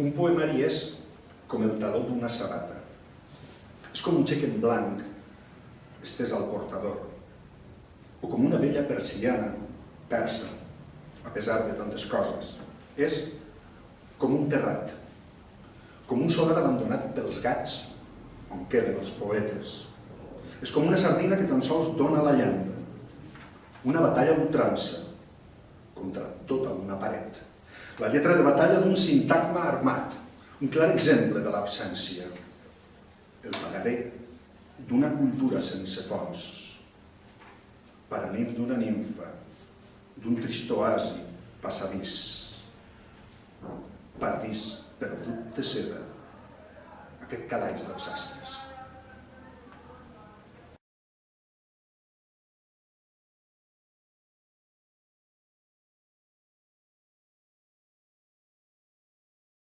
Un poemari és com el taló d'una sabata. És com un xec en blanc estès al portador. O com una vella persiana persa, a pesar de tantes coses. És com un terrat, com un solar abandonat pels gats, on queden els poetes. És com una sardina que tan sols dona la llanda, una batalla ultrança contra tota una paret. La lletra de batalla d'un sintagma armat, un clar exemple de l'absència. El pagaré d'una cultura sense fons, paranif d'una nimfa, d'un trist oasi passadís, paradís perdut de seda, aquest calaix dels astres.